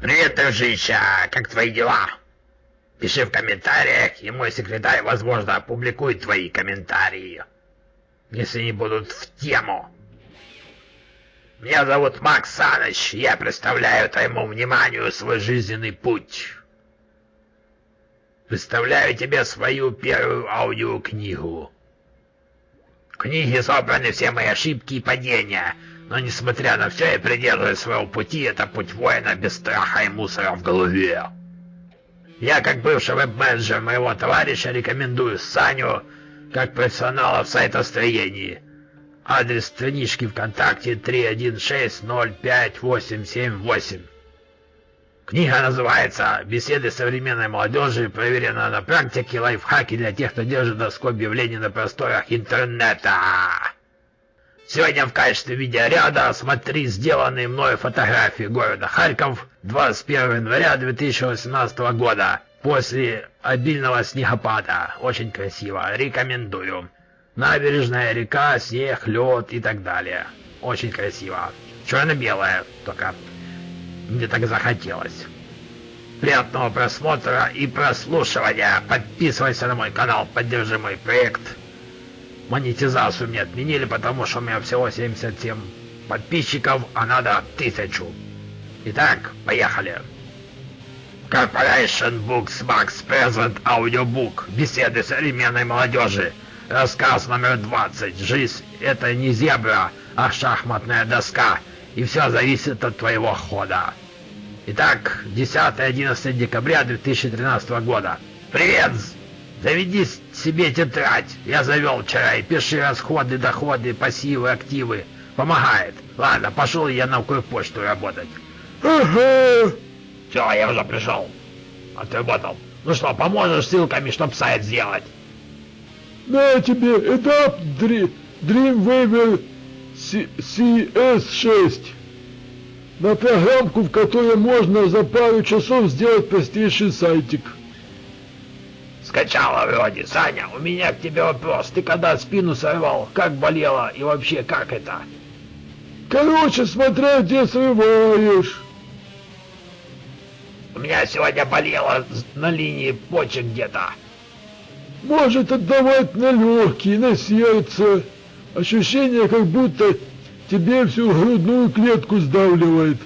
Привет, дружище! Как твои дела? Пиши в комментариях, и мой секретарь, возможно, опубликует твои комментарии, если они будут в тему. Меня зовут Макс Саныч, я представляю твоему вниманию свой жизненный путь. Представляю тебе свою первую аудиокнигу. В книге собраны все мои ошибки и падения, но несмотря на все, я придерживаюсь своего пути, это путь воина без страха и мусора в голове. Я, как бывший веб-менеджер моего товарища, рекомендую Саню как профессионала в сайтостроении. Адрес странички ВКонтакте 316058878. Книга называется «Беседы современной молодежи, проверена на практике, лайфхаки для тех, кто держит доску объявлений на просторах интернета». Сегодня в качестве видеоряда смотри сделанные мною фотографии города Харьков 21 января 2018 года после обильного снегопада. Очень красиво, рекомендую. Набережная, река, снег, лед и так далее. Очень красиво. Черно-белое только. Мне так захотелось. Приятного просмотра и прослушивания. Подписывайся на мой канал, поддержи мой проект. Монетизацию мне отменили, потому что у меня всего 77 подписчиков, а надо тысячу. Итак, поехали. Corporation Books Max Present Audiobook. Беседы современной молодежи. Рассказ номер 20. Жизнь — это не зебра, а шахматная доска. И все зависит от твоего хода. Итак, 10-11 декабря 2013 года. Привет! Заведи себе тетрадь. Я завел вчера и пиши расходы, доходы, пассивы, активы. Помогает. Ладно, пошел я на почту работать. Ага. Все, я уже пришел. Отработал. Ну что, поможешь ссылками, чтоб сайт сделать? На тебе, этап Dreamweaver CS6. На программку, в которой можно за пару часов сделать простейший сайтик. Скачала вроде. Саня, у меня к тебе вопрос. Ты когда спину сорвал, как болело и вообще как это? Короче, смотря где срываешь. У меня сегодня болело на линии почек где-то. Может отдавать на легкие, на сердце. Ощущение, как будто тебе всю грудную клетку сдавливает.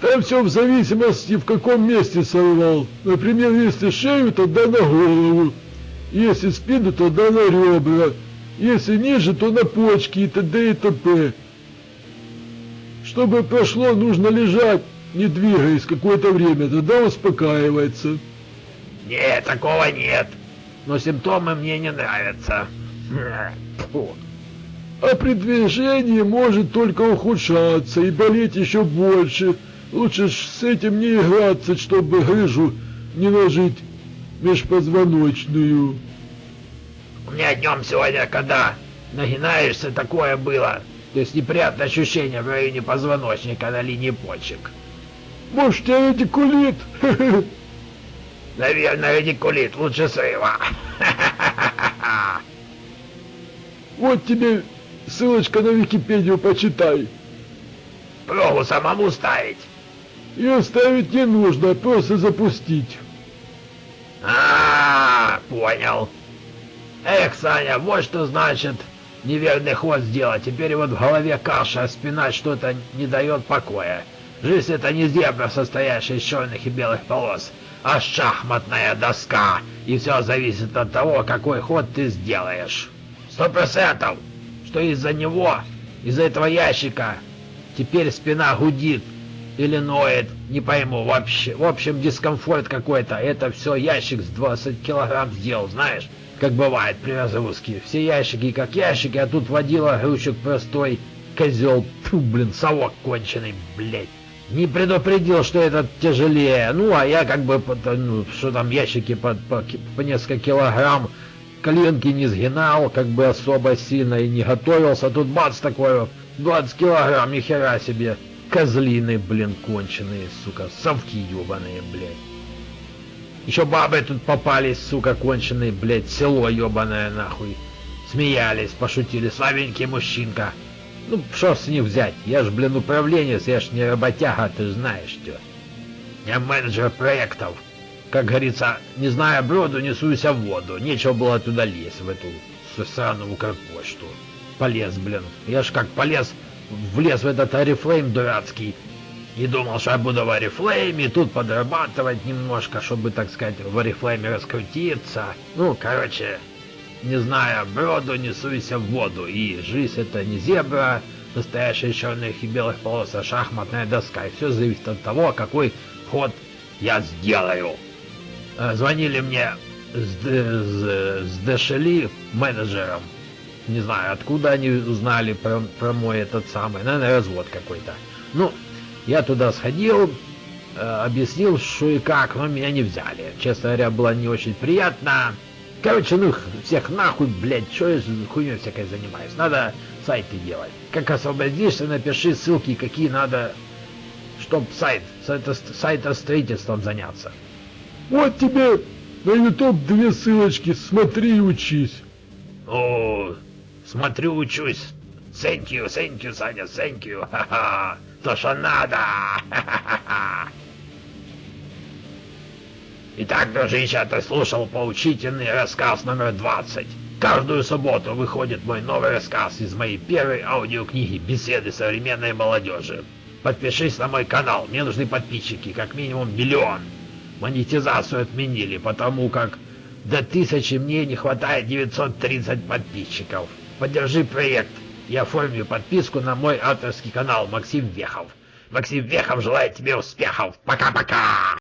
Там все в зависимости, в каком месте сорвал. Например, если шею, тогда на голову. Если спину, тогда на ребра. Если ниже, то на почки и т.д. и т.п. Чтобы прошло, нужно лежать, не двигаясь какое-то время, тогда успокаивается. Нет, такого нет. Но симптомы мне не нравятся. А при движении может только ухудшаться и болеть еще больше. Лучше ж с этим не играться, чтобы грыжу не нажить межпозвоночную. У меня днем сегодня, когда нагинаешься, такое было. То есть неприятное ощущение в районе позвоночника на линии почек. Может, тебя радикулит? Наверное, радикулит лучше срыва. Вот тебе ссылочка на Википедию, почитай. Пробу самому ставить. Ее ставить не нужно, просто запустить. А, -а, -а понял. Эх, Саня, вот что значит неверный ход сделать. Теперь вот в голове каша, а спина что-то не дает покоя. Жизнь это не зебра, состоящая из черных и белых полос, а шахматная доска. И все зависит от того, какой ход ты сделаешь. Сто процентов, что из-за него, из-за этого ящика, теперь спина гудит, или ноет, не пойму вообще. В общем, дискомфорт какой-то. Это все ящик с 20 килограмм сделал, знаешь? Как бывает при разгрузке. Все ящики как ящики, а тут водила грузчик простой. Козел, блин, совок конченый, блядь. Не предупредил, что этот тяжелее. Ну, а я как бы, ну, что там ящики по, по, по несколько килограмм. коленки не сгинал, как бы особо сильно и не готовился. Тут бац такой вот, 20 килограмм, нихера себе. Козлины, блин, конченые, сука, совки ебаные, блядь. Еще бабы тут попались, сука, конченые, блядь, село ебаное нахуй. Смеялись, пошутили, слабенький мужчинка. Ну, что с них взять? Я ж, блин, управленец, я ж не работяга, ты знаешь что. Я менеджер проектов. Как говорится, не зная броду, несуйся в воду. Нечего было туда лезть, в эту сраную Укрпочту. Полез, блин. Я ж как полез, влез в этот Арифлейм дурацкий. И думал, что я буду в Арифлейме, тут подрабатывать немножко, чтобы, так сказать, в Арифлейме раскрутиться. Ну, короче, не зная броду, несуйся в воду. И жизнь это не зебра, настоящая черных и белых полос, а шахматная доска. И все зависит от того, какой ход я сделаю. Э, звонили мне с, с, с Дешели менеджером. Не знаю, откуда они узнали про, про мой этот самый, наверное, развод какой-то. Ну, я туда сходил, э, объяснил, что и как, но меня не взяли. Честно говоря, было не очень приятно. Короче, ну всех нахуй, блядь, что я хуйней всякой занимаюсь. Надо сайты делать. Как освободишься, напиши ссылки, какие надо, чтоб сайт, сайта, сайта строительством заняться. Вот тебе на YouTube две ссылочки, смотри и учись. О, смотрю, учусь. Thank you, thank you, Саня, thank you. Ха-ха. То, что надо. Ха-ха-ха. Итак, дружище, ты слушал поучительный рассказ номер 20. Каждую субботу выходит мой новый рассказ из моей первой аудиокниги «Беседы современной молодежи». Подпишись на мой канал, мне нужны подписчики, как минимум миллион. Монетизацию отменили, потому как до тысячи мне не хватает 930 подписчиков. Поддержи проект и оформи подписку на мой авторский канал Максим Вехов. Максим Вехов желает тебе успехов. Пока-пока!